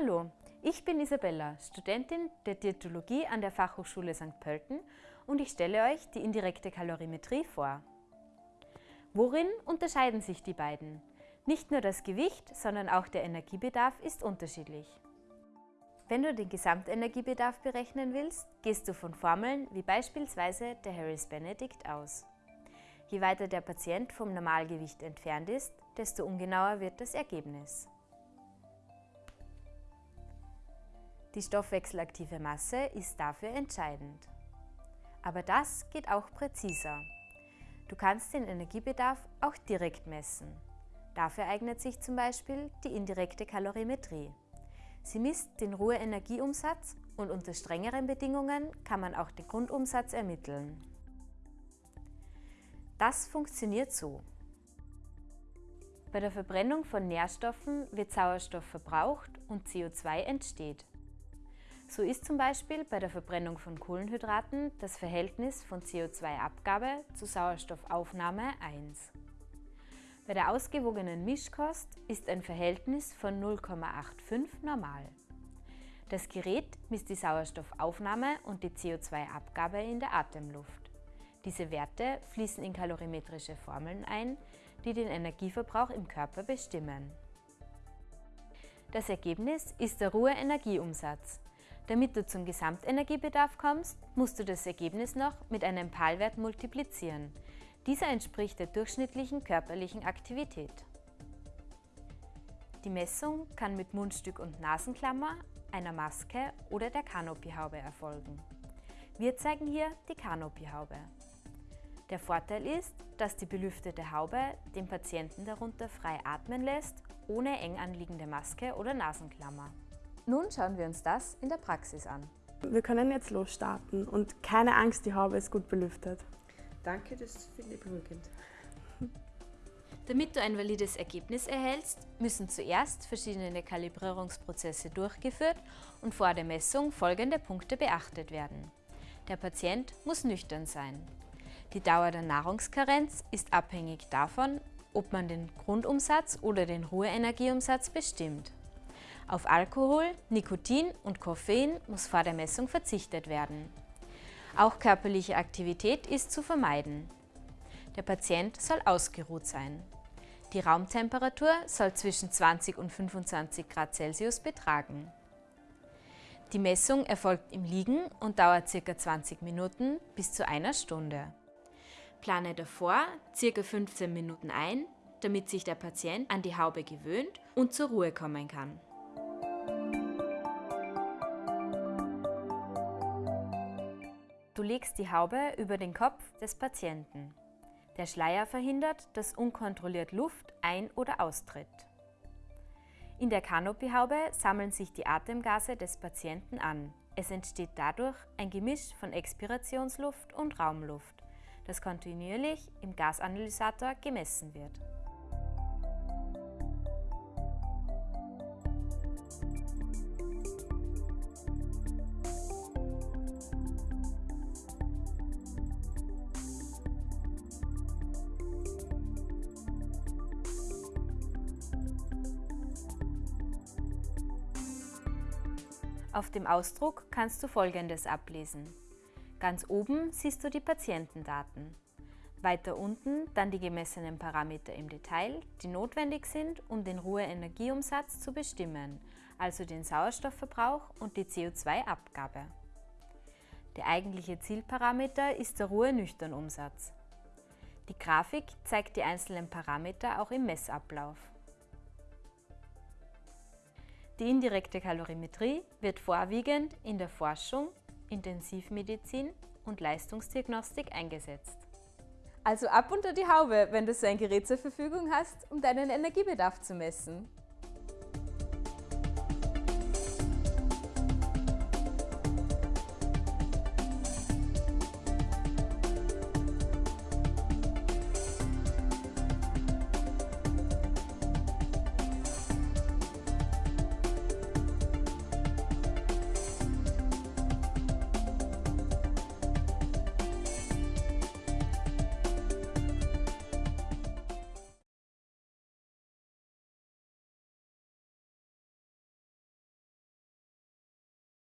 Hallo, ich bin Isabella, Studentin der Diätologie an der Fachhochschule St. Pölten und ich stelle euch die indirekte Kalorimetrie vor. Worin unterscheiden sich die beiden? Nicht nur das Gewicht, sondern auch der Energiebedarf ist unterschiedlich. Wenn du den Gesamtenergiebedarf berechnen willst, gehst du von Formeln wie beispielsweise der Harris-Benedict aus. Je weiter der Patient vom Normalgewicht entfernt ist, desto ungenauer wird das Ergebnis. Die stoffwechselaktive Masse ist dafür entscheidend. Aber das geht auch präziser. Du kannst den Energiebedarf auch direkt messen. Dafür eignet sich zum Beispiel die indirekte Kalorimetrie. Sie misst den Ruheenergieumsatz und unter strengeren Bedingungen kann man auch den Grundumsatz ermitteln. Das funktioniert so. Bei der Verbrennung von Nährstoffen wird Sauerstoff verbraucht und CO2 entsteht. So ist zum Beispiel bei der Verbrennung von Kohlenhydraten das Verhältnis von CO2-Abgabe zu Sauerstoffaufnahme 1. Bei der ausgewogenen Mischkost ist ein Verhältnis von 0,85 normal. Das Gerät misst die Sauerstoffaufnahme und die CO2-Abgabe in der Atemluft. Diese Werte fließen in kalorimetrische Formeln ein, die den Energieverbrauch im Körper bestimmen. Das Ergebnis ist der Ruheenergieumsatz. Damit du zum Gesamtenergiebedarf kommst, musst du das Ergebnis noch mit einem PAL-Wert multiplizieren. Dieser entspricht der durchschnittlichen körperlichen Aktivität. Die Messung kann mit Mundstück und Nasenklammer, einer Maske oder der Kanopiehaube erfolgen. Wir zeigen hier die Kanopiehaube. Der Vorteil ist, dass die belüftete Haube den Patienten darunter frei atmen lässt, ohne eng anliegende Maske oder Nasenklammer. Nun schauen wir uns das in der Praxis an. Wir können jetzt losstarten und keine Angst, die Haube ist gut belüftet. Danke, das finde ich beruhigend. Damit du ein valides Ergebnis erhältst, müssen zuerst verschiedene Kalibrierungsprozesse durchgeführt und vor der Messung folgende Punkte beachtet werden. Der Patient muss nüchtern sein. Die Dauer der Nahrungskarenz ist abhängig davon, ob man den Grundumsatz oder den Ruheenergieumsatz bestimmt. Auf Alkohol, Nikotin und Koffein muss vor der Messung verzichtet werden. Auch körperliche Aktivität ist zu vermeiden. Der Patient soll ausgeruht sein. Die Raumtemperatur soll zwischen 20 und 25 Grad Celsius betragen. Die Messung erfolgt im Liegen und dauert ca. 20 Minuten bis zu einer Stunde. Plane davor ca. 15 Minuten ein, damit sich der Patient an die Haube gewöhnt und zur Ruhe kommen kann. Legst die Haube über den Kopf des Patienten. Der Schleier verhindert, dass unkontrolliert Luft ein- oder austritt. In der Kanopiehaube sammeln sich die Atemgase des Patienten an. Es entsteht dadurch ein Gemisch von Expirationsluft und Raumluft, das kontinuierlich im Gasanalysator gemessen wird. Auf dem Ausdruck kannst du folgendes ablesen. Ganz oben siehst du die Patientendaten. Weiter unten dann die gemessenen Parameter im Detail, die notwendig sind, um den Ruheenergieumsatz zu bestimmen, also den Sauerstoffverbrauch und die CO2-Abgabe. Der eigentliche Zielparameter ist der Ruhe-Nüchtern-Umsatz. Die Grafik zeigt die einzelnen Parameter auch im Messablauf. Die indirekte Kalorimetrie wird vorwiegend in der Forschung, Intensivmedizin und Leistungsdiagnostik eingesetzt. Also ab unter die Haube, wenn du so ein Gerät zur Verfügung hast, um deinen Energiebedarf zu messen.